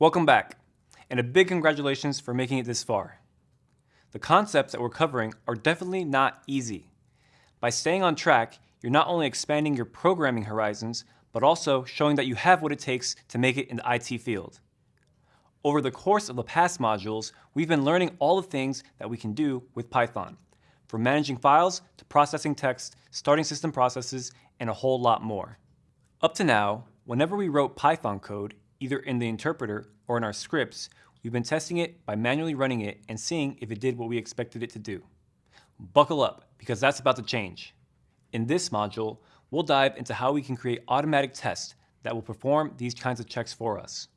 Welcome back, and a big congratulations for making it this far. The concepts that we're covering are definitely not easy. By staying on track, you're not only expanding your programming horizons, but also showing that you have what it takes to make it in the IT field. Over the course of the past modules, we've been learning all the things that we can do with Python, from managing files to processing text, starting system processes, and a whole lot more. Up to now, whenever we wrote Python code, either in the interpreter or in our scripts, we've been testing it by manually running it and seeing if it did what we expected it to do. Buckle up, because that's about to change. In this module, we'll dive into how we can create automatic tests that will perform these kinds of checks for us.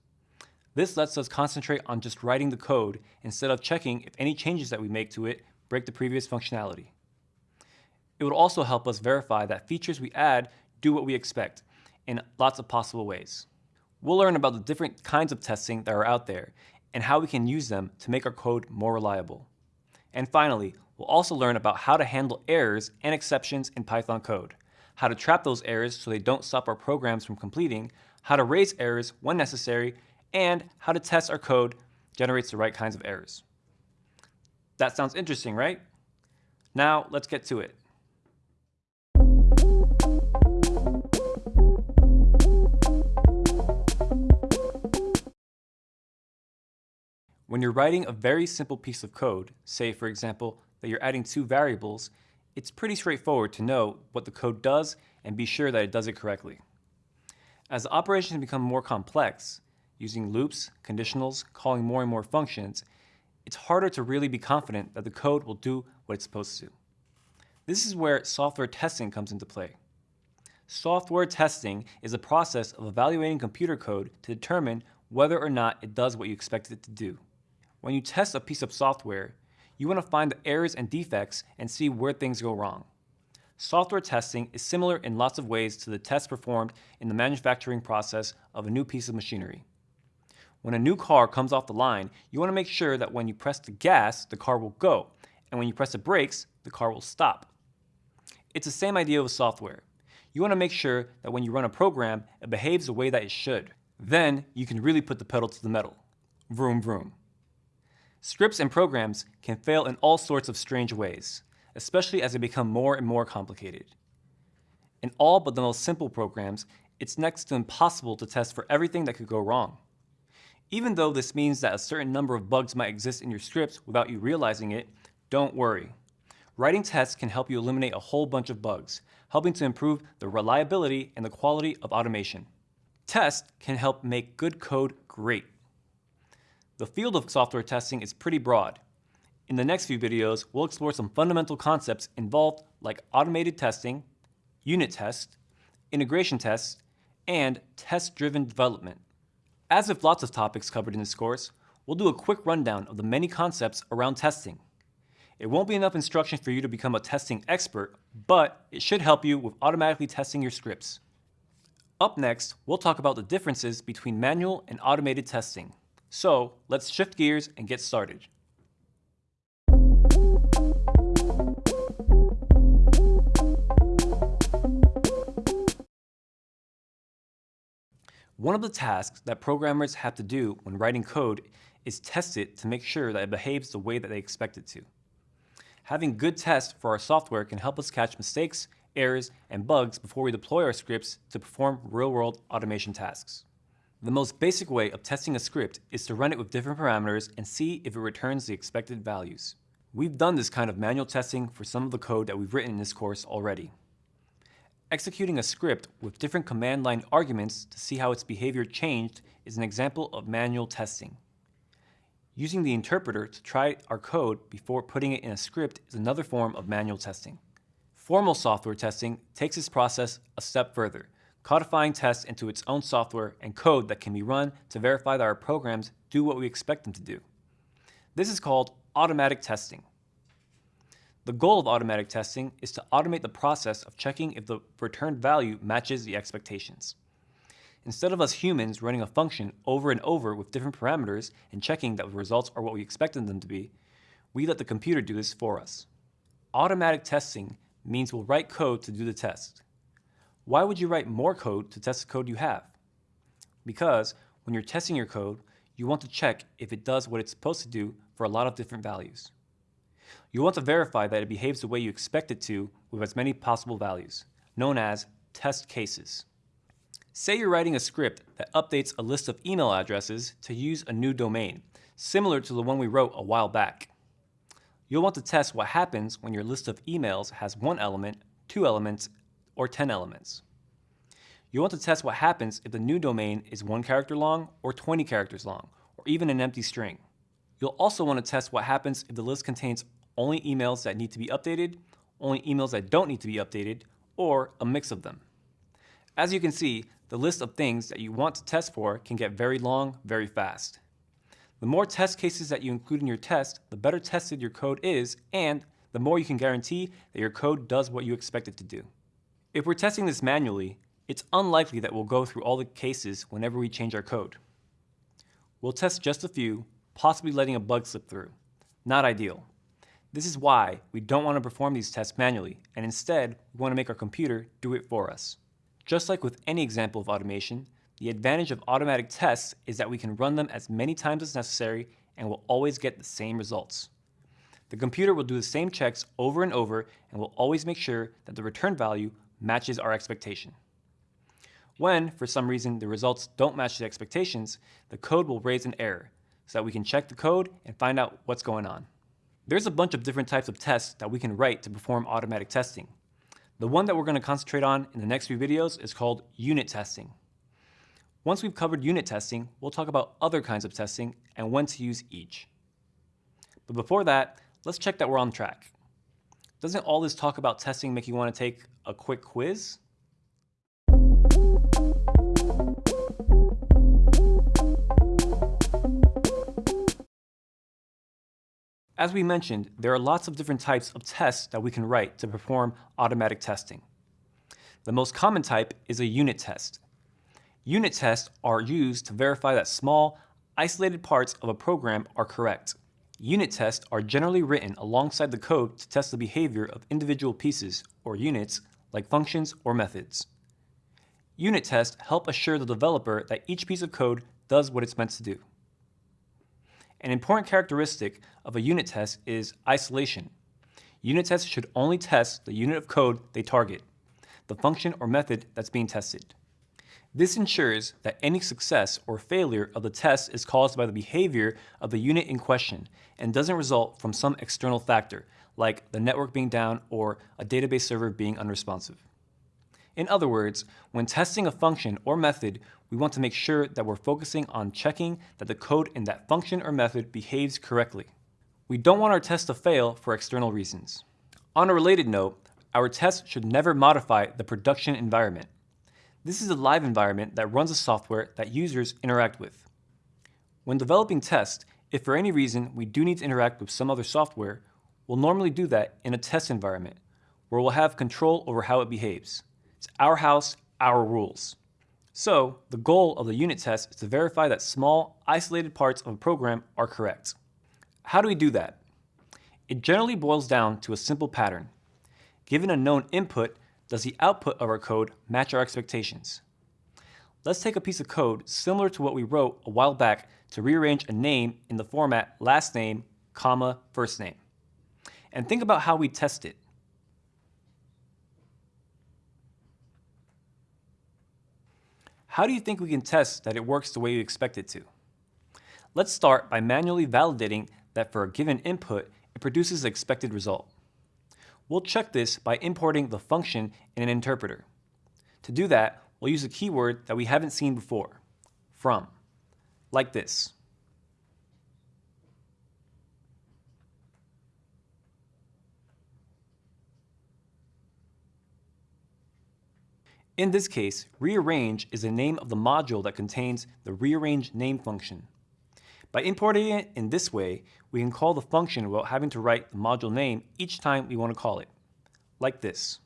This lets us concentrate on just writing the code instead of checking if any changes that we make to it break the previous functionality. It would also help us verify that features we add do what we expect in lots of possible ways. We'll learn about the different kinds of testing that are out there and how we can use them to make our code more reliable. And finally, we'll also learn about how to handle errors and exceptions in Python code, how to trap those errors so they don't stop our programs from completing, how to raise errors when necessary, and how to test our code generates the right kinds of errors. That sounds interesting, right? Now, let's get to it. When you're writing a very simple piece of code, say for example that you're adding two variables, it's pretty straightforward to know what the code does and be sure that it does it correctly. As the operations become more complex, using loops, conditionals, calling more and more functions, it's harder to really be confident that the code will do what it's supposed to. This is where software testing comes into play. Software testing is a process of evaluating computer code to determine whether or not it does what you expect it to do. When you test a piece of software, you want to find the errors and defects and see where things go wrong. Software testing is similar in lots of ways to the tests performed in the manufacturing process of a new piece of machinery. When a new car comes off the line, you want to make sure that when you press the gas, the car will go, and when you press the brakes, the car will stop. It's the same idea with software. You want to make sure that when you run a program, it behaves the way that it should. Then you can really put the pedal to the metal. Vroom vroom. Scripts and programs can fail in all sorts of strange ways, especially as they become more and more complicated. In all but the most simple programs, it's next to impossible to test for everything that could go wrong. Even though this means that a certain number of bugs might exist in your scripts without you realizing it, don't worry. Writing tests can help you eliminate a whole bunch of bugs, helping to improve the reliability and the quality of automation. Tests can help make good code great. The field of software testing is pretty broad. In the next few videos, we'll explore some fundamental concepts involved like automated testing, unit tests, integration tests, and test-driven development. As with lots of topics covered in this course, we'll do a quick rundown of the many concepts around testing. It won't be enough instruction for you to become a testing expert, but it should help you with automatically testing your scripts. Up next, we'll talk about the differences between manual and automated testing. So let's shift gears and get started. One of the tasks that programmers have to do when writing code is test it to make sure that it behaves the way that they expect it to. Having good tests for our software can help us catch mistakes, errors, and bugs before we deploy our scripts to perform real-world automation tasks. The most basic way of testing a script is to run it with different parameters and see if it returns the expected values. We've done this kind of manual testing for some of the code that we've written in this course already. Executing a script with different command line arguments to see how its behavior changed is an example of manual testing. Using the interpreter to try our code before putting it in a script is another form of manual testing. Formal software testing takes this process a step further, codifying tests into its own software and code that can be run to verify that our programs do what we expect them to do. This is called automatic testing. The goal of automatic testing is to automate the process of checking if the returned value matches the expectations. Instead of us humans running a function over and over with different parameters and checking that the results are what we expected them to be, we let the computer do this for us. Automatic testing means we'll write code to do the test. Why would you write more code to test the code you have? Because when you're testing your code, you want to check if it does what it's supposed to do for a lot of different values. You want to verify that it behaves the way you expect it to with as many possible values, known as test cases. Say you're writing a script that updates a list of email addresses to use a new domain, similar to the one we wrote a while back. You'll want to test what happens when your list of emails has one element, two elements, or 10 elements. You want to test what happens if the new domain is one character long or 20 characters long, or even an empty string. You'll also want to test what happens if the list contains only emails that need to be updated, only emails that don't need to be updated, or a mix of them. As you can see, the list of things that you want to test for can get very long very fast. The more test cases that you include in your test, the better tested your code is, and the more you can guarantee that your code does what you expect it to do. If we're testing this manually, it's unlikely that we'll go through all the cases whenever we change our code. We'll test just a few, possibly letting a bug slip through. Not ideal. This is why we don't want to perform these tests manually, and instead, we want to make our computer do it for us. Just like with any example of automation, the advantage of automatic tests is that we can run them as many times as necessary and will always get the same results. The computer will do the same checks over and over and will always make sure that the return value matches our expectation. When, for some reason, the results don't match the expectations, the code will raise an error so that we can check the code and find out what's going on. There's a bunch of different types of tests that we can write to perform automatic testing. The one that we're going to concentrate on in the next few videos is called unit testing. Once we've covered unit testing, we'll talk about other kinds of testing and when to use each. But before that, let's check that we're on track. Doesn't all this talk about testing make you want to take a quick quiz? As we mentioned, there are lots of different types of tests that we can write to perform automatic testing. The most common type is a unit test. Unit tests are used to verify that small, isolated parts of a program are correct. Unit tests are generally written alongside the code to test the behavior of individual pieces, or units, like functions or methods. Unit tests help assure the developer that each piece of code does what it's meant to do. An important characteristic of a unit test is isolation. Unit tests should only test the unit of code they target, the function or method that's being tested. This ensures that any success or failure of the test is caused by the behavior of the unit in question and doesn't result from some external factor, like the network being down or a database server being unresponsive. In other words, when testing a function or method, we want to make sure that we're focusing on checking that the code in that function or method behaves correctly. We don't want our test to fail for external reasons. On a related note, our test should never modify the production environment. This is a live environment that runs the software that users interact with. When developing tests, if for any reason we do need to interact with some other software, we'll normally do that in a test environment, where we'll have control over how it behaves. It's our house, our rules. So the goal of the unit test is to verify that small, isolated parts of a program are correct. How do we do that? It generally boils down to a simple pattern. Given a known input, does the output of our code match our expectations? Let's take a piece of code similar to what we wrote a while back to rearrange a name in the format last name, comma, first name. And think about how we test it. How do you think we can test that it works the way you expect it to? Let's start by manually validating that for a given input, it produces the expected result. We'll check this by importing the function in an interpreter. To do that, we'll use a keyword that we haven't seen before, from, like this. In this case, rearrange is the name of the module that contains the rearrange name function. By importing it in this way, we can call the function without having to write the module name each time we want to call it, like this.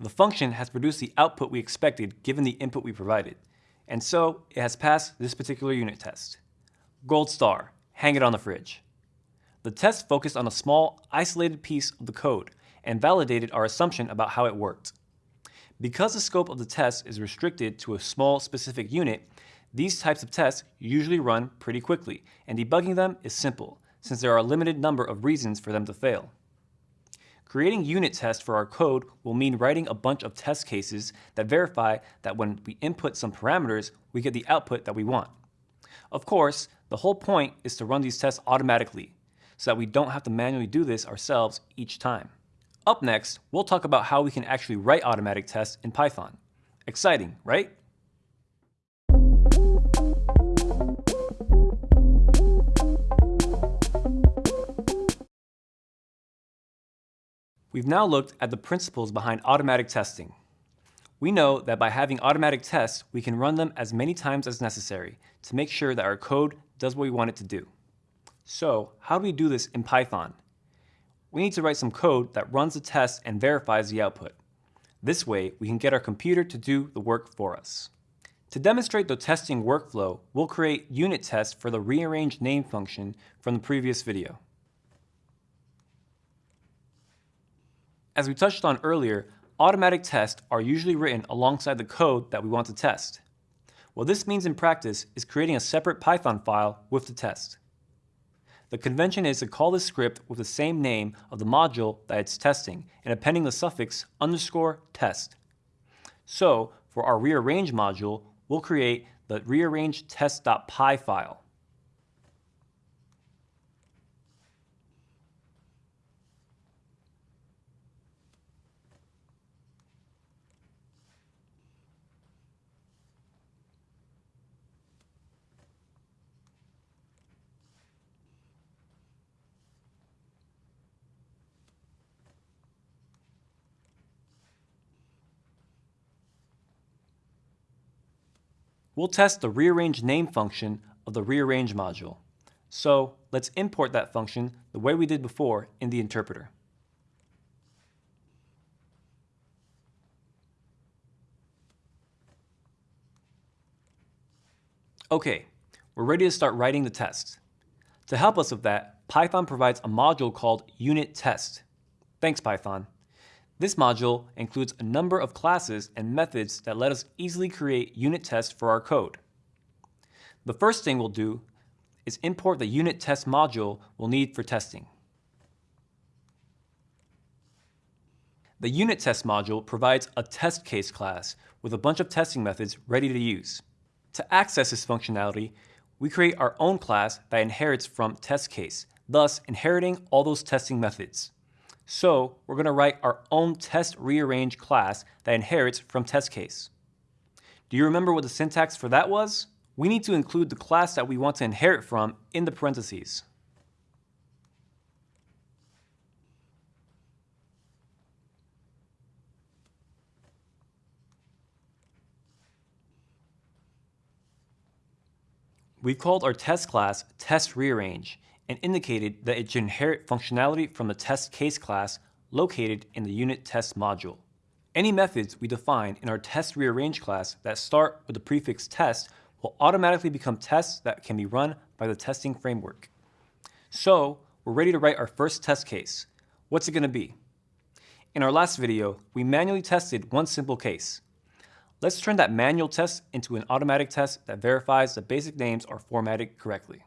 The function has produced the output we expected given the input we provided, and so it has passed this particular unit test. Gold star, hang it on the fridge. The test focused on a small, isolated piece of the code, and validated our assumption about how it worked. Because the scope of the test is restricted to a small specific unit, these types of tests usually run pretty quickly, and debugging them is simple, since there are a limited number of reasons for them to fail. Creating unit tests for our code will mean writing a bunch of test cases that verify that when we input some parameters, we get the output that we want. Of course, the whole point is to run these tests automatically, so that we don't have to manually do this ourselves each time. Up next, we'll talk about how we can actually write automatic tests in Python. Exciting, right? We've now looked at the principles behind automatic testing. We know that by having automatic tests, we can run them as many times as necessary to make sure that our code does what we want it to do. So how do we do this in Python? We need to write some code that runs the test and verifies the output. This way, we can get our computer to do the work for us. To demonstrate the testing workflow, we'll create unit tests for the rearrange name function from the previous video. As we touched on earlier, automatic tests are usually written alongside the code that we want to test. What this means in practice is creating a separate Python file with the test. The convention is to call this script with the same name of the module that it's testing and appending the suffix underscore test. So for our rearrange module, we'll create the rearrange test.py file. We'll test the rearrange name function of the rearrange module. So let's import that function the way we did before in the interpreter. Okay, we're ready to start writing the test. To help us with that, Python provides a module called unit test. Thanks Python. This module includes a number of classes and methods that let us easily create unit tests for our code. The first thing we'll do is import the unit test module we'll need for testing. The unit test module provides a test case class with a bunch of testing methods ready to use. To access this functionality, we create our own class that inherits from test case, thus inheriting all those testing methods. So we're going to write our own test rearrange class that inherits from test case. Do you remember what the syntax for that was? We need to include the class that we want to inherit from in the parentheses. We've called our test class test rearrange and indicated that it should inherit functionality from the test case class located in the unit test module. Any methods we define in our test rearrange class that start with the prefix test will automatically become tests that can be run by the testing framework. So we're ready to write our first test case. What's it going to be? In our last video, we manually tested one simple case. Let's turn that manual test into an automatic test that verifies the basic names are formatted correctly.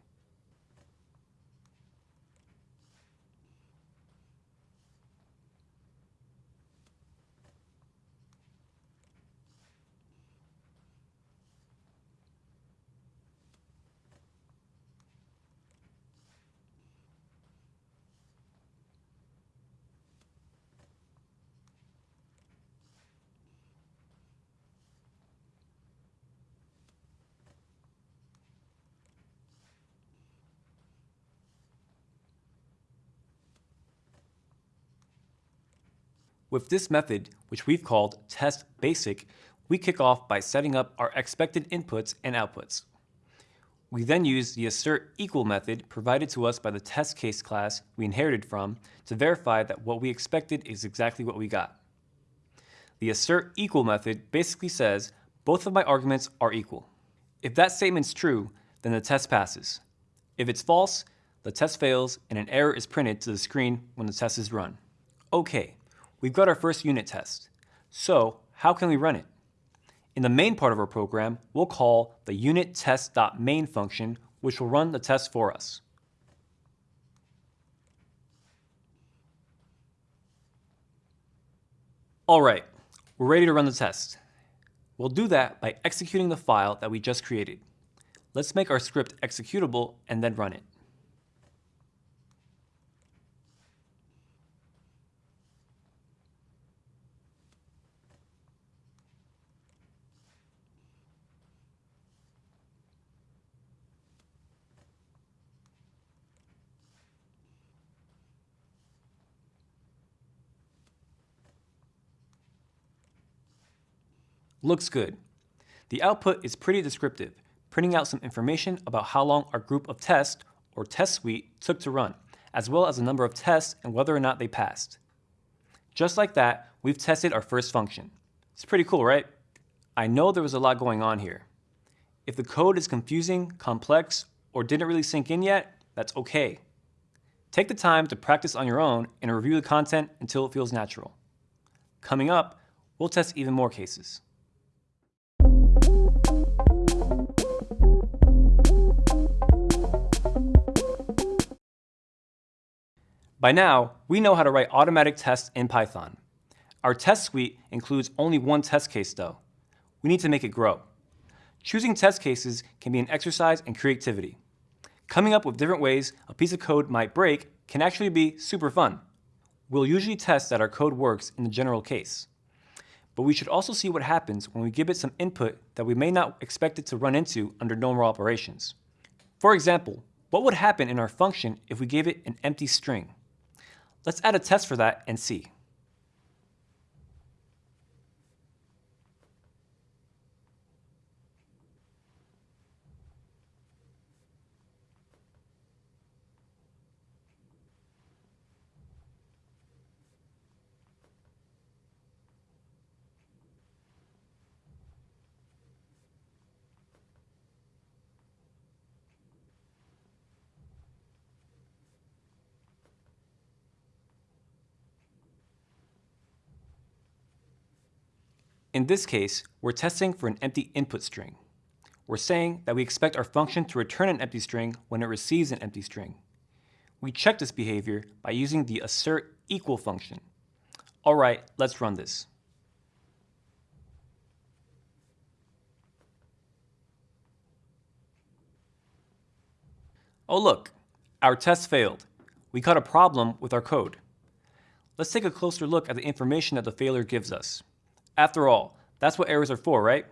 With this method, which we've called test basic, we kick off by setting up our expected inputs and outputs. We then use the assert equal method provided to us by the test case class we inherited from to verify that what we expected is exactly what we got. The assert equal method basically says both of my arguments are equal. If that statement's true, then the test passes. If it's false, the test fails and an error is printed to the screen when the test is run. Okay, we've got our first unit test. So how can we run it? In the main part of our program, we'll call the unit test.main function, which will run the test for us. All right, we're ready to run the test. We'll do that by executing the file that we just created. Let's make our script executable and then run it. Looks good. The output is pretty descriptive, printing out some information about how long our group of tests, or test suite, took to run, as well as the number of tests and whether or not they passed. Just like that, we've tested our first function. It's pretty cool, right? I know there was a lot going on here. If the code is confusing, complex, or didn't really sink in yet, that's okay. Take the time to practice on your own and review the content until it feels natural. Coming up, we'll test even more cases. By now, we know how to write automatic tests in Python. Our test suite includes only one test case though. We need to make it grow. Choosing test cases can be an exercise in creativity. Coming up with different ways a piece of code might break can actually be super fun. We'll usually test that our code works in the general case. But we should also see what happens when we give it some input that we may not expect it to run into under normal operations. For example, what would happen in our function if we gave it an empty string? Let's add a test for that and see. In this case, we're testing for an empty input string. We're saying that we expect our function to return an empty string when it receives an empty string. We check this behavior by using the assert equal function. All right, let's run this. Oh look, our test failed. We caught a problem with our code. Let's take a closer look at the information that the failure gives us. After all, that's what errors are for, right?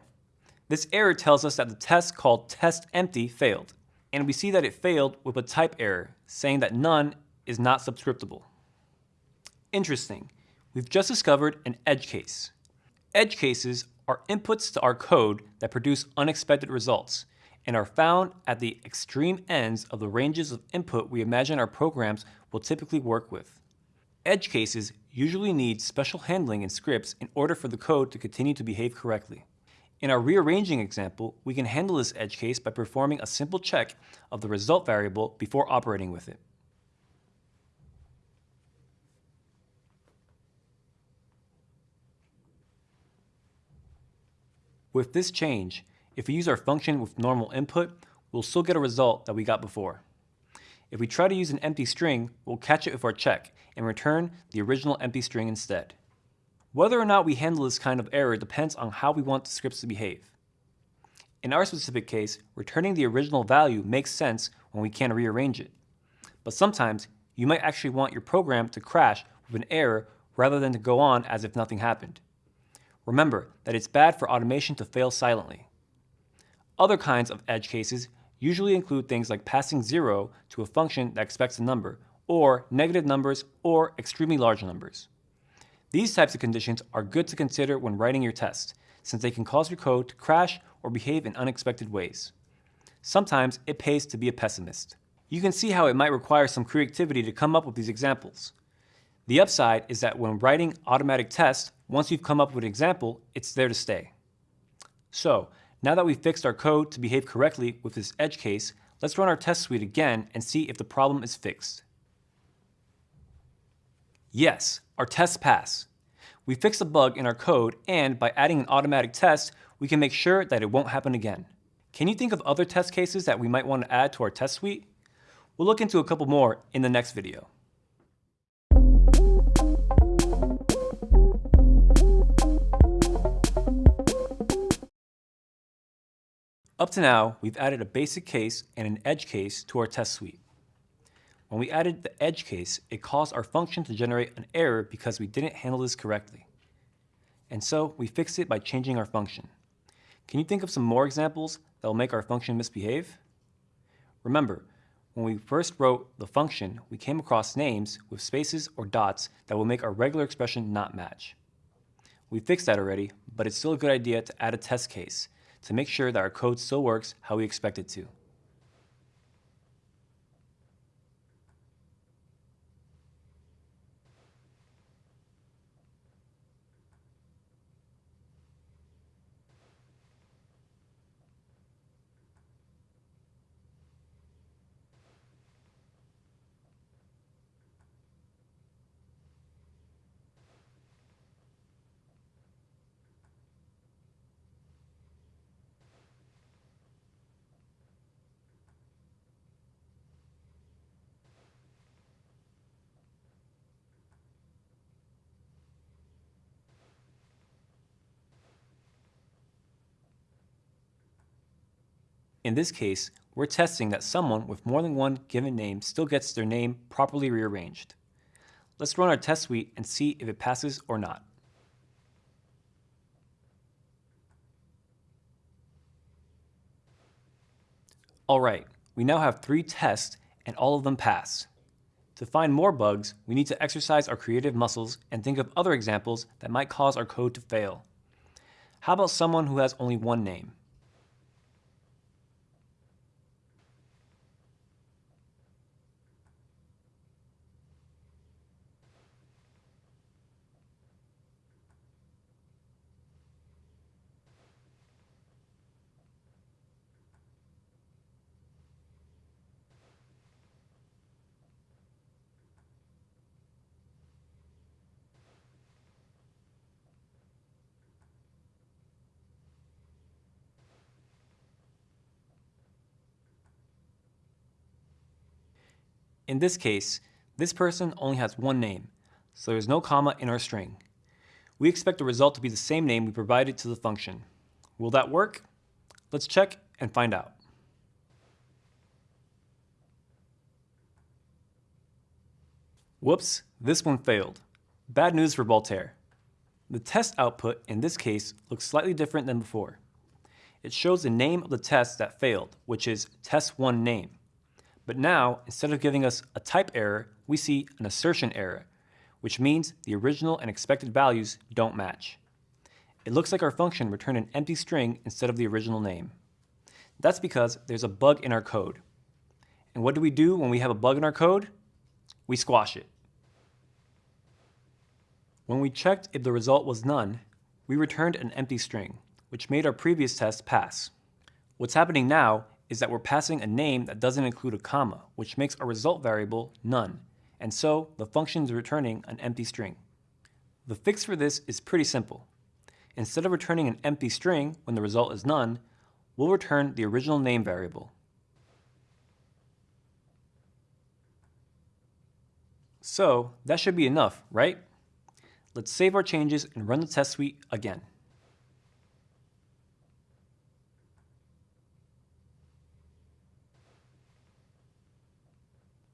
This error tells us that the test called test_empty failed, and we see that it failed with a type error, saying that none is not subscriptable. Interesting, we've just discovered an edge case. Edge cases are inputs to our code that produce unexpected results, and are found at the extreme ends of the ranges of input we imagine our programs will typically work with. Edge cases usually need special handling in scripts in order for the code to continue to behave correctly. In our rearranging example, we can handle this edge case by performing a simple check of the result variable before operating with it. With this change, if we use our function with normal input, we'll still get a result that we got before. If we try to use an empty string, we'll catch it with our check and return the original empty string instead. Whether or not we handle this kind of error depends on how we want the scripts to behave. In our specific case, returning the original value makes sense when we can't rearrange it. But sometimes, you might actually want your program to crash with an error rather than to go on as if nothing happened. Remember that it's bad for automation to fail silently. Other kinds of edge cases usually include things like passing zero to a function that expects a number, or negative numbers, or extremely large numbers. These types of conditions are good to consider when writing your test, since they can cause your code to crash or behave in unexpected ways. Sometimes it pays to be a pessimist. You can see how it might require some creativity to come up with these examples. The upside is that when writing automatic tests, once you've come up with an example, it's there to stay. So, now that we've fixed our code to behave correctly with this edge case, let's run our test suite again and see if the problem is fixed. Yes, our tests pass. We fixed a bug in our code, and by adding an automatic test, we can make sure that it won't happen again. Can you think of other test cases that we might want to add to our test suite? We'll look into a couple more in the next video. Up to now, we've added a basic case and an edge case to our test suite. When we added the edge case, it caused our function to generate an error because we didn't handle this correctly. And so we fixed it by changing our function. Can you think of some more examples that will make our function misbehave? Remember, when we first wrote the function, we came across names with spaces or dots that will make our regular expression not match. We fixed that already, but it's still a good idea to add a test case to make sure that our code still works how we expect it to. In this case, we're testing that someone with more than one given name still gets their name properly rearranged. Let's run our test suite and see if it passes or not. Alright, we now have three tests and all of them pass. To find more bugs, we need to exercise our creative muscles and think of other examples that might cause our code to fail. How about someone who has only one name? In this case, this person only has one name, so there's no comma in our string. We expect the result to be the same name we provided to the function. Will that work? Let's check and find out. Whoops, this one failed. Bad news for Voltaire. The test output in this case looks slightly different than before. It shows the name of the test that failed, which is test1 name. But now, instead of giving us a type error, we see an assertion error, which means the original and expected values don't match. It looks like our function returned an empty string instead of the original name. That's because there's a bug in our code. And what do we do when we have a bug in our code? We squash it. When we checked if the result was none, we returned an empty string, which made our previous test pass. What's happening now is that we're passing a name that doesn't include a comma, which makes our result variable none, and so the function is returning an empty string. The fix for this is pretty simple. Instead of returning an empty string when the result is none, we'll return the original name variable. So that should be enough, right? Let's save our changes and run the test suite again.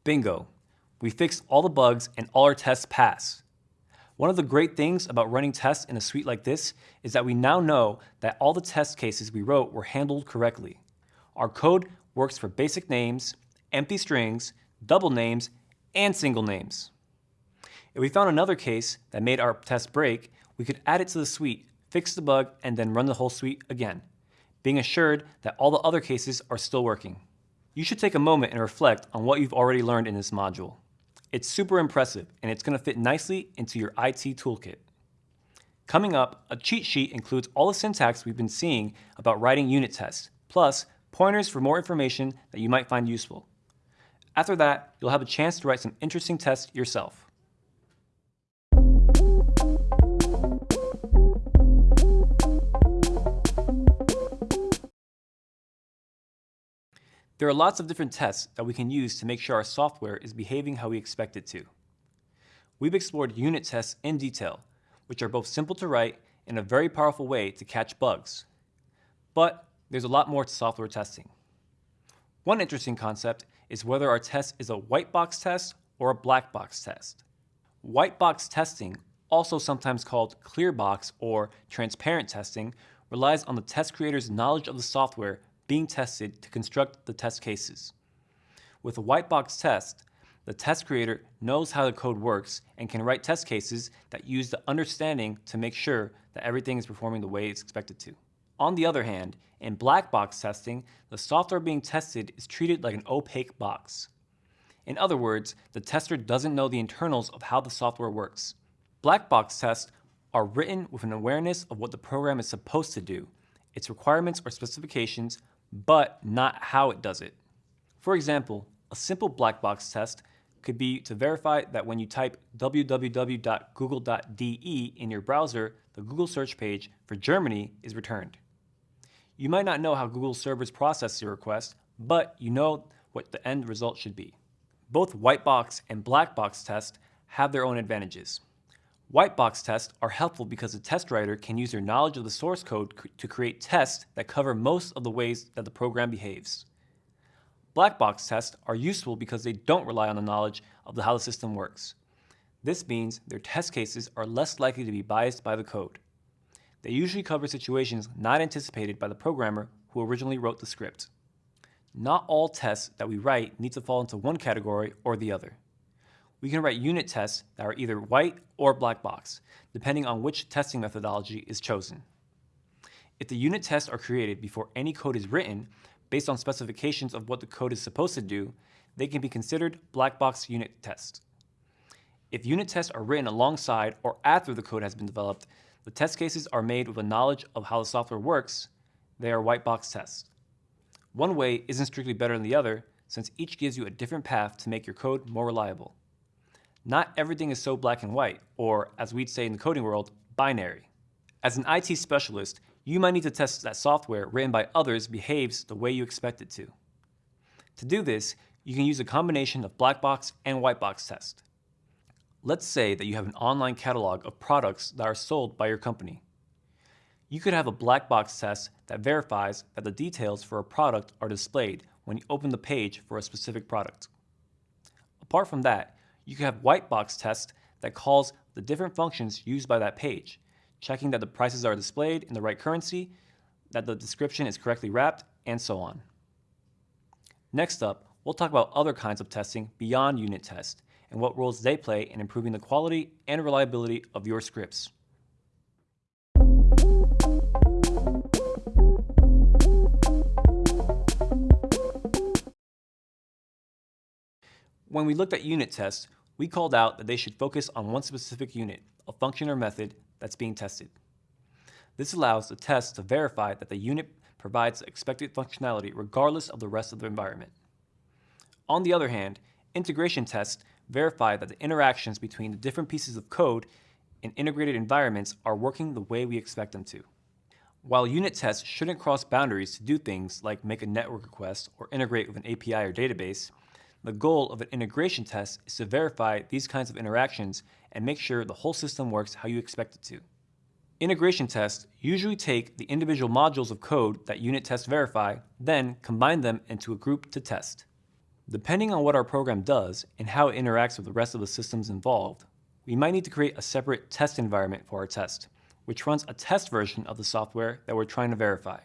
Bingo! We fixed all the bugs and all our tests pass. One of the great things about running tests in a suite like this is that we now know that all the test cases we wrote were handled correctly. Our code works for basic names, empty strings, double names, and single names. If we found another case that made our test break, we could add it to the suite, fix the bug, and then run the whole suite again, being assured that all the other cases are still working. You should take a moment and reflect on what you've already learned in this module. It's super impressive, and it's going to fit nicely into your IT toolkit. Coming up, a cheat sheet includes all the syntax we've been seeing about writing unit tests, plus pointers for more information that you might find useful. After that, you'll have a chance to write some interesting tests yourself. There are lots of different tests that we can use to make sure our software is behaving how we expect it to. We've explored unit tests in detail, which are both simple to write and a very powerful way to catch bugs. But there's a lot more to software testing. One interesting concept is whether our test is a white box test or a black box test. White box testing, also sometimes called clear box or transparent testing, relies on the test creator's knowledge of the software being tested to construct the test cases. With a white box test, the test creator knows how the code works and can write test cases that use the understanding to make sure that everything is performing the way it's expected to. On the other hand, in black box testing, the software being tested is treated like an opaque box. In other words, the tester doesn't know the internals of how the software works. Black box tests are written with an awareness of what the program is supposed to do, its requirements or specifications, but not how it does it. For example, a simple black box test could be to verify that when you type www.google.de in your browser, the Google search page for Germany is returned. You might not know how Google servers process your request, but you know what the end result should be. Both white box and black box tests have their own advantages. White box tests are helpful because the test writer can use their knowledge of the source code to create tests that cover most of the ways that the program behaves. Black box tests are useful because they don't rely on the knowledge of how the system works. This means their test cases are less likely to be biased by the code. They usually cover situations not anticipated by the programmer who originally wrote the script. Not all tests that we write need to fall into one category or the other we can write unit tests that are either white or black box, depending on which testing methodology is chosen. If the unit tests are created before any code is written, based on specifications of what the code is supposed to do, they can be considered black box unit tests. If unit tests are written alongside or after the code has been developed, the test cases are made with a knowledge of how the software works, they are white box tests. One way isn't strictly better than the other, since each gives you a different path to make your code more reliable. Not everything is so black and white, or as we'd say in the coding world, binary. As an IT specialist, you might need to test that software written by others behaves the way you expect it to. To do this, you can use a combination of black box and white box test. Let's say that you have an online catalog of products that are sold by your company. You could have a black box test that verifies that the details for a product are displayed when you open the page for a specific product. Apart from that, you can have white box tests that calls the different functions used by that page, checking that the prices are displayed in the right currency, that the description is correctly wrapped, and so on. Next up, we'll talk about other kinds of testing beyond unit tests and what roles they play in improving the quality and reliability of your scripts. When we looked at unit tests, we called out that they should focus on one specific unit, a function or method, that's being tested. This allows the test to verify that the unit provides expected functionality regardless of the rest of the environment. On the other hand, integration tests verify that the interactions between the different pieces of code in integrated environments are working the way we expect them to. While unit tests shouldn't cross boundaries to do things like make a network request or integrate with an API or database, the goal of an integration test is to verify these kinds of interactions and make sure the whole system works how you expect it to. Integration tests usually take the individual modules of code that unit tests verify, then combine them into a group to test. Depending on what our program does and how it interacts with the rest of the systems involved, we might need to create a separate test environment for our test, which runs a test version of the software that we're trying to verify.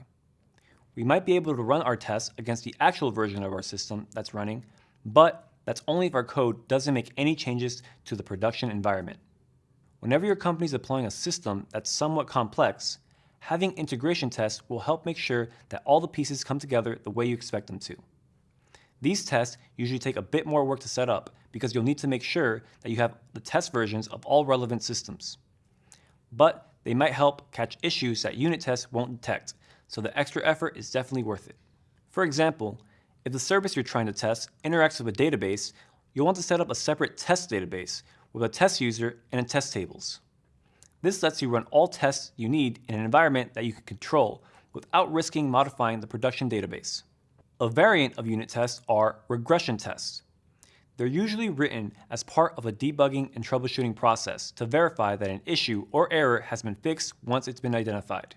We might be able to run our tests against the actual version of our system that's running, but that's only if our code doesn't make any changes to the production environment. Whenever your company is deploying a system that's somewhat complex, having integration tests will help make sure that all the pieces come together the way you expect them to. These tests usually take a bit more work to set up because you'll need to make sure that you have the test versions of all relevant systems. But they might help catch issues that unit tests won't detect, so the extra effort is definitely worth it. For example, if the service you're trying to test interacts with a database, you'll want to set up a separate test database with a test user and test tables. This lets you run all tests you need in an environment that you can control without risking modifying the production database. A variant of unit tests are regression tests. They're usually written as part of a debugging and troubleshooting process to verify that an issue or error has been fixed once it's been identified.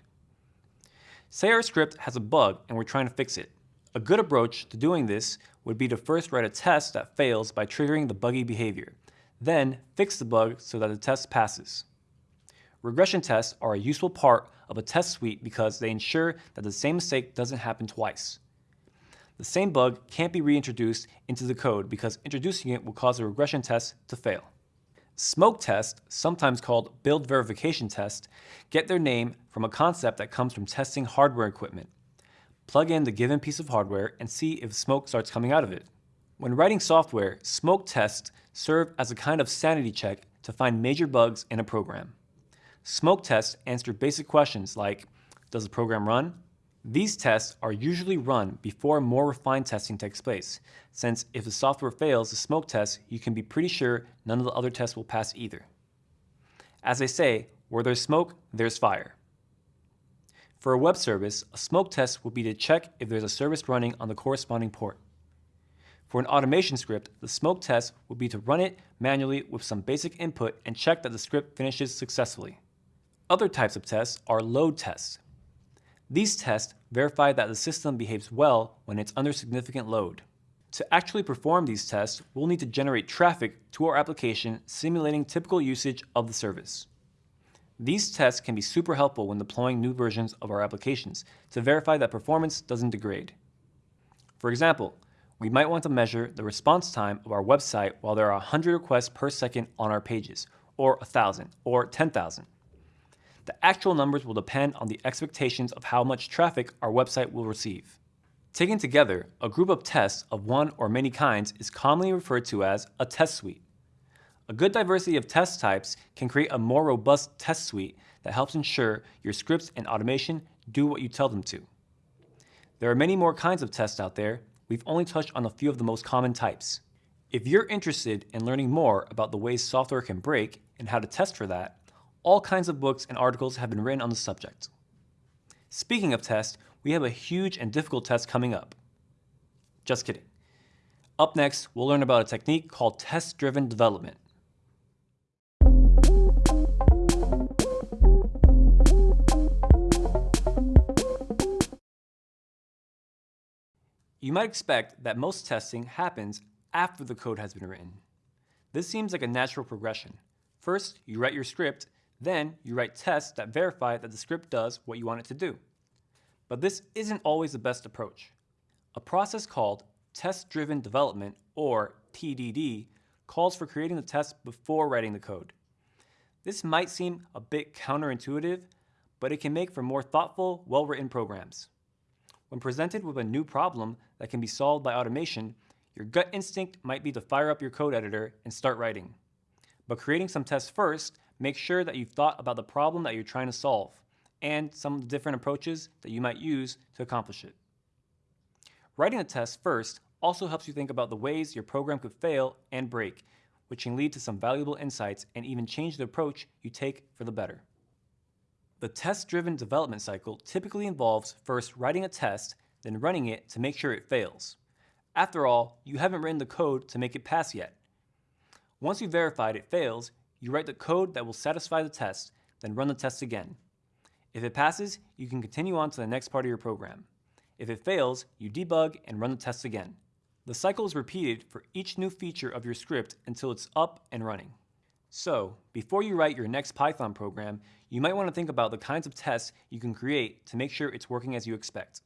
Say our script has a bug and we're trying to fix it. A good approach to doing this would be to first write a test that fails by triggering the buggy behavior, then fix the bug so that the test passes. Regression tests are a useful part of a test suite because they ensure that the same mistake doesn't happen twice. The same bug can't be reintroduced into the code because introducing it will cause a regression test to fail. Smoke tests, sometimes called build verification tests, get their name from a concept that comes from testing hardware equipment. Plug in the given piece of hardware and see if smoke starts coming out of it. When writing software, smoke tests serve as a kind of sanity check to find major bugs in a program. Smoke tests answer basic questions like, does the program run? These tests are usually run before more refined testing takes place, since if the software fails the smoke test, you can be pretty sure none of the other tests will pass either. As they say, where there's smoke, there's fire. For a web service, a smoke test would be to check if there's a service running on the corresponding port. For an automation script, the smoke test would be to run it manually with some basic input and check that the script finishes successfully. Other types of tests are load tests. These tests verify that the system behaves well when it's under significant load. To actually perform these tests, we'll need to generate traffic to our application simulating typical usage of the service. These tests can be super helpful when deploying new versions of our applications to verify that performance doesn't degrade. For example, we might want to measure the response time of our website while there are 100 requests per second on our pages, or 1,000, or 10,000. The actual numbers will depend on the expectations of how much traffic our website will receive. Taken together, a group of tests of one or many kinds is commonly referred to as a test suite. A good diversity of test types can create a more robust test suite that helps ensure your scripts and automation do what you tell them to. There are many more kinds of tests out there. We've only touched on a few of the most common types. If you're interested in learning more about the ways software can break and how to test for that, all kinds of books and articles have been written on the subject. Speaking of tests, we have a huge and difficult test coming up. Just kidding. Up next, we'll learn about a technique called test-driven development. You might expect that most testing happens after the code has been written. This seems like a natural progression. First, you write your script, then you write tests that verify that the script does what you want it to do. But this isn't always the best approach. A process called test-driven development, or TDD, calls for creating the test before writing the code. This might seem a bit counterintuitive, but it can make for more thoughtful, well-written programs. When presented with a new problem that can be solved by automation, your gut instinct might be to fire up your code editor and start writing. But creating some tests first make sure that you've thought about the problem that you're trying to solve and some of the different approaches that you might use to accomplish it. Writing a test first also helps you think about the ways your program could fail and break, which can lead to some valuable insights and even change the approach you take for the better. The test-driven development cycle typically involves first writing a test, then running it to make sure it fails. After all, you haven't written the code to make it pass yet. Once you've verified it fails, you write the code that will satisfy the test, then run the test again. If it passes, you can continue on to the next part of your program. If it fails, you debug and run the test again. The cycle is repeated for each new feature of your script until it's up and running. So, before you write your next Python program, you might want to think about the kinds of tests you can create to make sure it's working as you expect.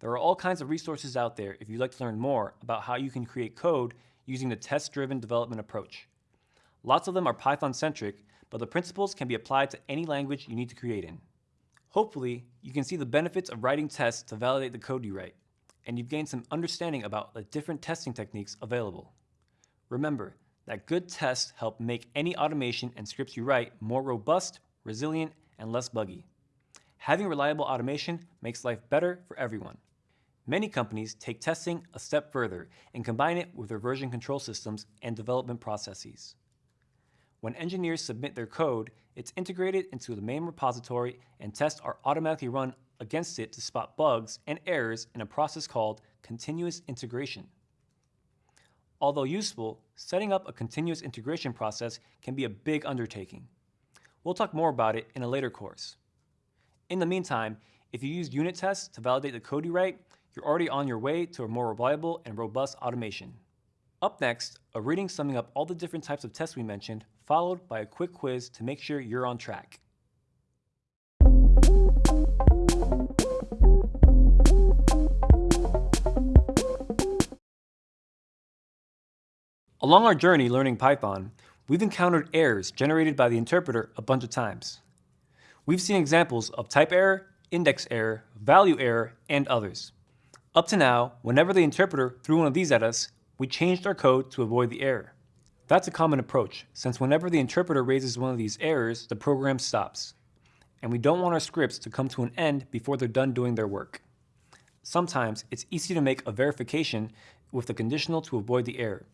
There are all kinds of resources out there if you'd like to learn more about how you can create code using the test-driven development approach. Lots of them are Python-centric, but the principles can be applied to any language you need to create in. Hopefully, you can see the benefits of writing tests to validate the code you write, and you've gained some understanding about the different testing techniques available. Remember that good tests help make any automation and scripts you write more robust, resilient, and less buggy. Having reliable automation makes life better for everyone. Many companies take testing a step further and combine it with their version control systems and development processes. When engineers submit their code, it's integrated into the main repository and tests are automatically run against it to spot bugs and errors in a process called continuous integration. Although useful, setting up a continuous integration process can be a big undertaking. We'll talk more about it in a later course. In the meantime, if you use unit tests to validate the code you write, you're already on your way to a more reliable and robust automation. Up next, a reading summing up all the different types of tests we mentioned, followed by a quick quiz to make sure you're on track. Along our journey learning Python, we've encountered errors generated by the interpreter a bunch of times. We've seen examples of type error, index error, value error, and others. Up to now, whenever the interpreter threw one of these at us, we changed our code to avoid the error. That's a common approach, since whenever the interpreter raises one of these errors, the program stops. And we don't want our scripts to come to an end before they're done doing their work. Sometimes it's easy to make a verification with the conditional to avoid the error,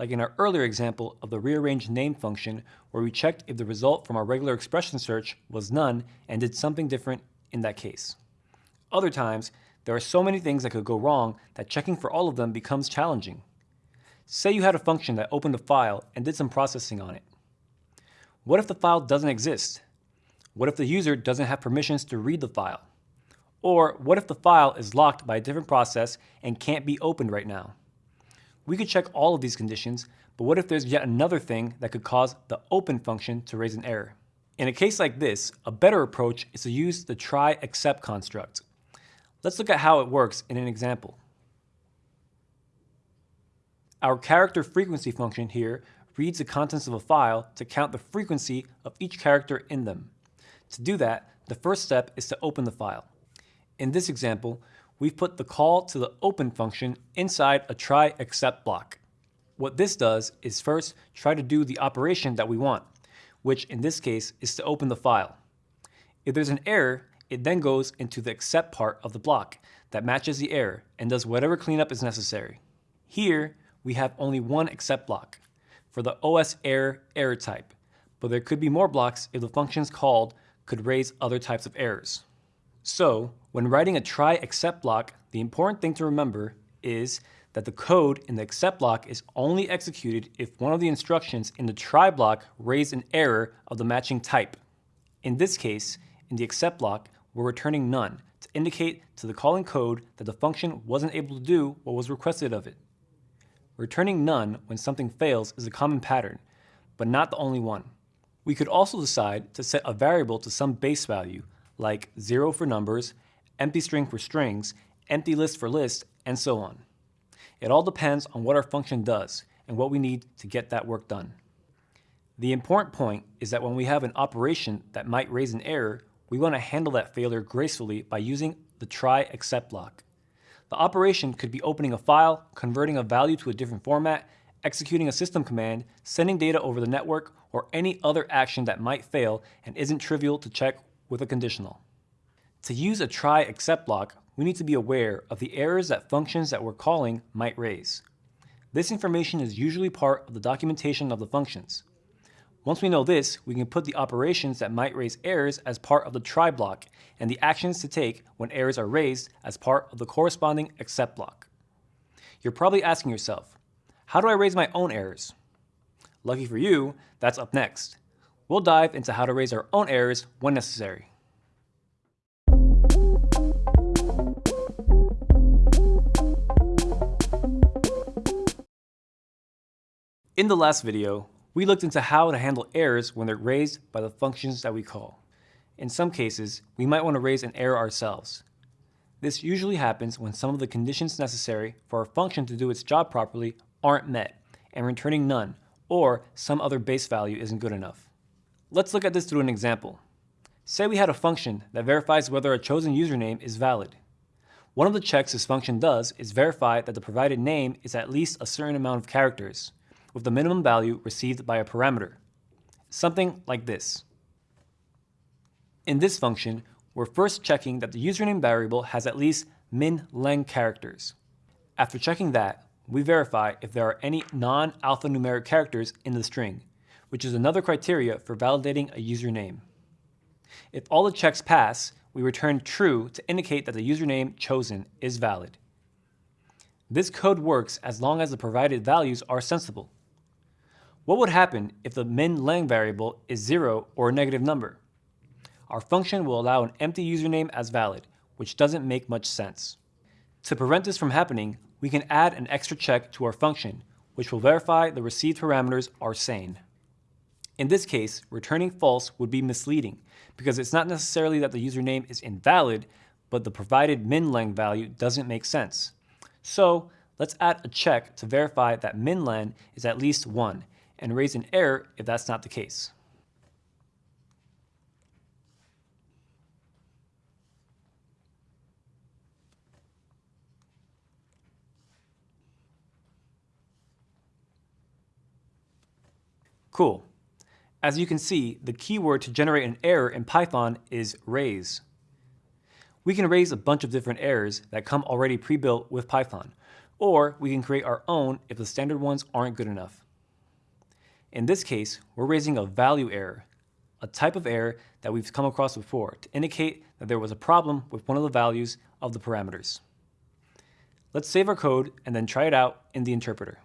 like in our earlier example of the rearrange name function where we checked if the result from our regular expression search was none and did something different in that case. Other times, there are so many things that could go wrong that checking for all of them becomes challenging. Say you had a function that opened a file and did some processing on it. What if the file doesn't exist? What if the user doesn't have permissions to read the file? Or what if the file is locked by a different process and can't be opened right now? We could check all of these conditions, but what if there's yet another thing that could cause the open function to raise an error? In a case like this, a better approach is to use the try except construct. Let's look at how it works in an example. Our character frequency function here reads the contents of a file to count the frequency of each character in them. To do that, the first step is to open the file. In this example, we've put the call to the open function inside a try except block. What this does is first try to do the operation that we want, which in this case is to open the file. If there's an error, it then goes into the except part of the block that matches the error and does whatever cleanup is necessary. Here, we have only one except block for the OS error error type, but there could be more blocks if the functions called could raise other types of errors. So, when writing a try except block, the important thing to remember is that the code in the except block is only executed if one of the instructions in the try block raised an error of the matching type. In this case, in the except block, we're returning none to indicate to the calling code that the function wasn't able to do what was requested of it. Returning none when something fails is a common pattern, but not the only one. We could also decide to set a variable to some base value, like 0 for numbers, empty string for strings, empty list for lists, and so on. It all depends on what our function does and what we need to get that work done. The important point is that when we have an operation that might raise an error, we want to handle that failure gracefully by using the try except block. The operation could be opening a file, converting a value to a different format, executing a system command, sending data over the network, or any other action that might fail and isn't trivial to check with a conditional. To use a try except block, we need to be aware of the errors that functions that we're calling might raise. This information is usually part of the documentation of the functions. Once we know this, we can put the operations that might raise errors as part of the try block and the actions to take when errors are raised as part of the corresponding except block. You're probably asking yourself, how do I raise my own errors? Lucky for you, that's up next. We'll dive into how to raise our own errors when necessary. In the last video, we looked into how to handle errors when they're raised by the functions that we call. In some cases, we might want to raise an error ourselves. This usually happens when some of the conditions necessary for a function to do its job properly aren't met, and returning none, or some other base value isn't good enough. Let's look at this through an example. Say we had a function that verifies whether a chosen username is valid. One of the checks this function does is verify that the provided name is at least a certain amount of characters, with the minimum value received by a parameter. Something like this. In this function, we're first checking that the username variable has at least min len characters. After checking that, we verify if there are any non-alphanumeric characters in the string, which is another criteria for validating a username. If all the checks pass, we return true to indicate that the username chosen is valid. This code works as long as the provided values are sensible. What would happen if the minlen variable is 0 or a negative number? Our function will allow an empty username as valid, which doesn't make much sense. To prevent this from happening, we can add an extra check to our function, which will verify the received parameters are sane. In this case, returning false would be misleading because it's not necessarily that the username is invalid, but the provided minlen value doesn't make sense. So let's add a check to verify that minlen is at least 1 and raise an error if that's not the case. Cool. As you can see, the keyword to generate an error in Python is raise. We can raise a bunch of different errors that come already pre-built with Python, or we can create our own if the standard ones aren't good enough. In this case, we're raising a value error, a type of error that we've come across before to indicate that there was a problem with one of the values of the parameters. Let's save our code and then try it out in the interpreter.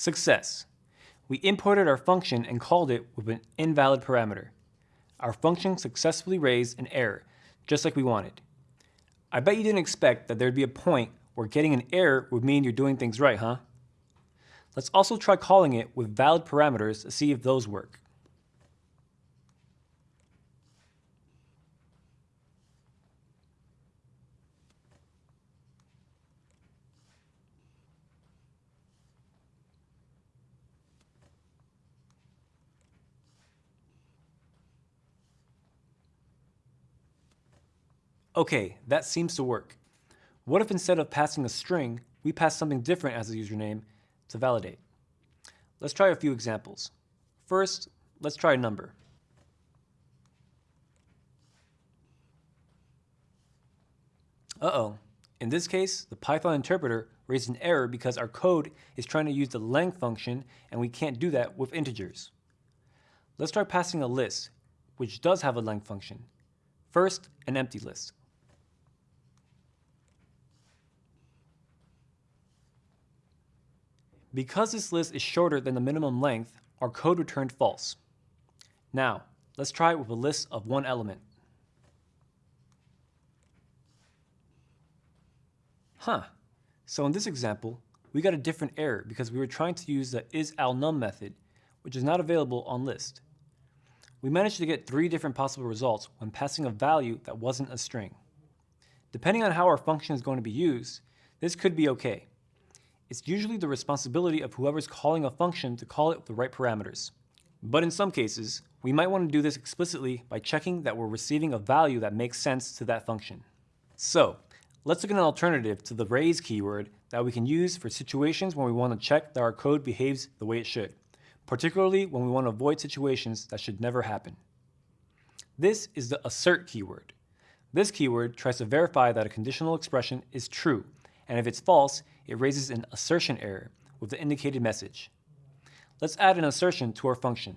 Success. We imported our function and called it with an invalid parameter. Our function successfully raised an error, just like we wanted. I bet you didn't expect that there'd be a point where getting an error would mean you're doing things right, huh? Let's also try calling it with valid parameters to see if those work. Okay, that seems to work. What if instead of passing a string, we pass something different as a username to validate? Let's try a few examples. First, let's try a number. Uh-oh. In this case, the Python interpreter raised an error because our code is trying to use the length function and we can't do that with integers. Let's try passing a list, which does have a length function. First, an empty list. Because this list is shorter than the minimum length, our code returned false. Now, let's try it with a list of one element. Huh, so in this example, we got a different error because we were trying to use the isAlNum method, which is not available on list. We managed to get three different possible results when passing a value that wasn't a string. Depending on how our function is going to be used, this could be okay it's usually the responsibility of whoever's calling a function to call it with the right parameters. But in some cases, we might want to do this explicitly by checking that we're receiving a value that makes sense to that function. So, let's look at an alternative to the raise keyword that we can use for situations when we want to check that our code behaves the way it should, particularly when we want to avoid situations that should never happen. This is the assert keyword. This keyword tries to verify that a conditional expression is true and if it's false, it raises an assertion error with the indicated message. Let's add an assertion to our function.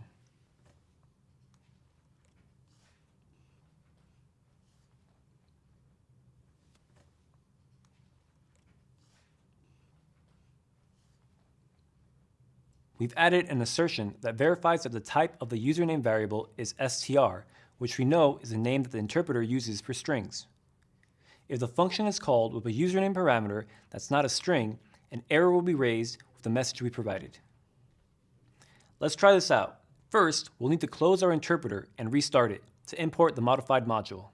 We've added an assertion that verifies that the type of the username variable is str, which we know is the name that the interpreter uses for strings. If the function is called with a username parameter that's not a string, an error will be raised with the message we provided. Let's try this out. First, we'll need to close our interpreter and restart it to import the modified module.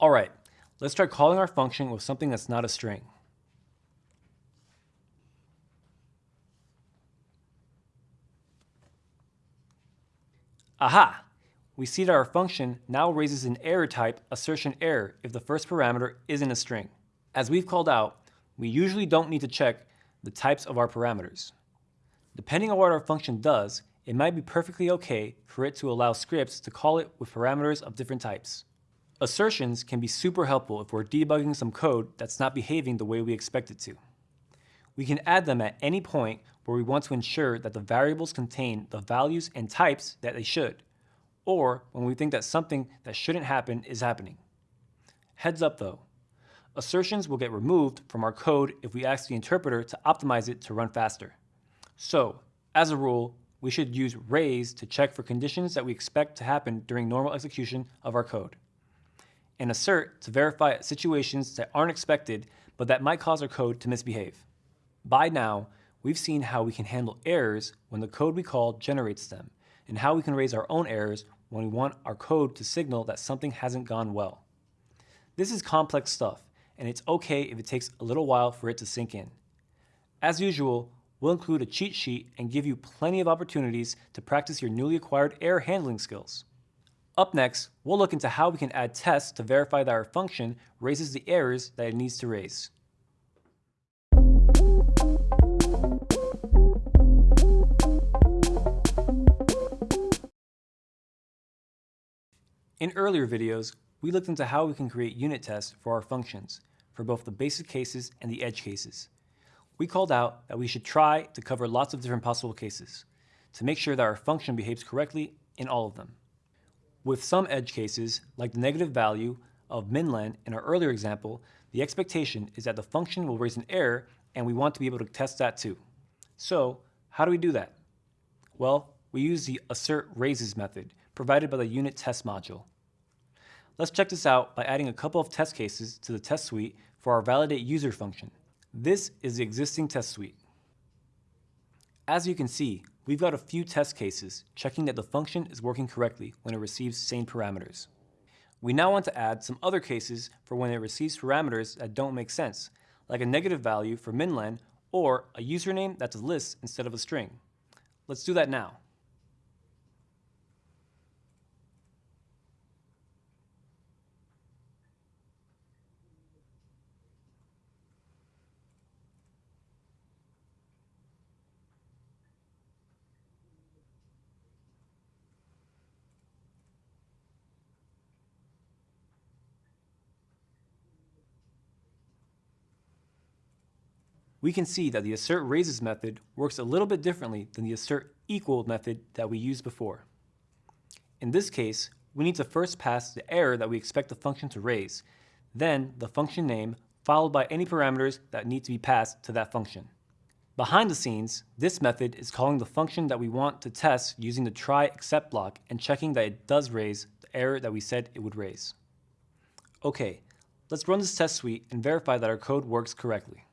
All right, let's try calling our function with something that's not a string. Aha! We see that our function now raises an error type assertion error if the first parameter isn't a string. As we've called out, we usually don't need to check the types of our parameters. Depending on what our function does, it might be perfectly okay for it to allow scripts to call it with parameters of different types. Assertions can be super helpful if we're debugging some code that's not behaving the way we expect it to. We can add them at any point where we want to ensure that the variables contain the values and types that they should, or when we think that something that shouldn't happen is happening. Heads up though, assertions will get removed from our code if we ask the interpreter to optimize it to run faster. So, as a rule, we should use raise to check for conditions that we expect to happen during normal execution of our code and assert to verify situations that aren't expected but that might cause our code to misbehave. By now, we've seen how we can handle errors when the code we call generates them, and how we can raise our own errors when we want our code to signal that something hasn't gone well. This is complex stuff, and it's okay if it takes a little while for it to sink in. As usual, we'll include a cheat sheet and give you plenty of opportunities to practice your newly acquired error handling skills. Up next, we'll look into how we can add tests to verify that our function raises the errors that it needs to raise. In earlier videos, we looked into how we can create unit tests for our functions, for both the basic cases and the edge cases. We called out that we should try to cover lots of different possible cases, to make sure that our function behaves correctly in all of them. With some edge cases, like the negative value of minlen in our earlier example, the expectation is that the function will raise an error and we want to be able to test that too. So how do we do that? Well, we use the assert raises method provided by the unit test module. Let's check this out by adding a couple of test cases to the test suite for our validate user function. This is the existing test suite. As you can see, we've got a few test cases checking that the function is working correctly when it receives sane parameters. We now want to add some other cases for when it receives parameters that don't make sense, like a negative value for minlen or a username that's a list instead of a string. Let's do that now. We can see that the assert raises method works a little bit differently than the assert equal method that we used before. In this case, we need to first pass the error that we expect the function to raise, then the function name, followed by any parameters that need to be passed to that function. Behind the scenes, this method is calling the function that we want to test using the try except block and checking that it does raise the error that we said it would raise. Okay, let's run this test suite and verify that our code works correctly.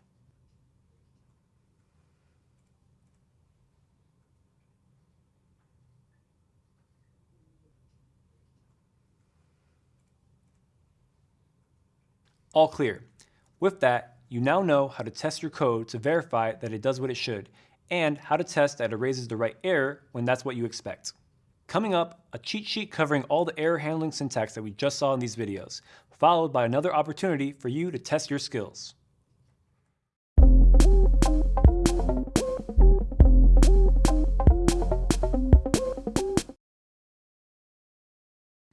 All clear. With that, you now know how to test your code to verify that it does what it should, and how to test that it raises the right error when that's what you expect. Coming up, a cheat sheet covering all the error handling syntax that we just saw in these videos, followed by another opportunity for you to test your skills.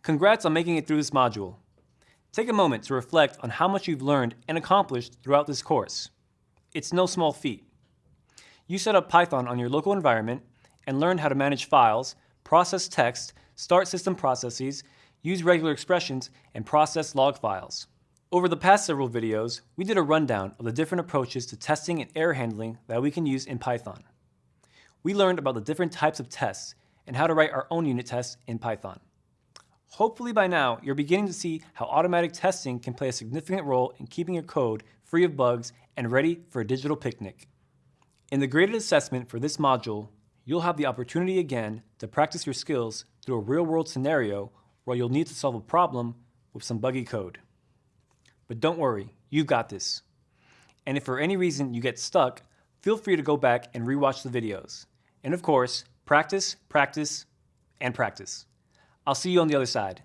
Congrats on making it through this module. Take a moment to reflect on how much you've learned and accomplished throughout this course. It's no small feat. You set up Python on your local environment and learned how to manage files, process text, start system processes, use regular expressions, and process log files. Over the past several videos, we did a rundown of the different approaches to testing and error handling that we can use in Python. We learned about the different types of tests and how to write our own unit tests in Python. Hopefully by now, you're beginning to see how automatic testing can play a significant role in keeping your code free of bugs and ready for a digital picnic. In the graded assessment for this module, you'll have the opportunity again to practice your skills through a real-world scenario where you'll need to solve a problem with some buggy code. But don't worry, you've got this. And if for any reason you get stuck, feel free to go back and rewatch the videos. And of course, practice, practice, and practice. I'll see you on the other side.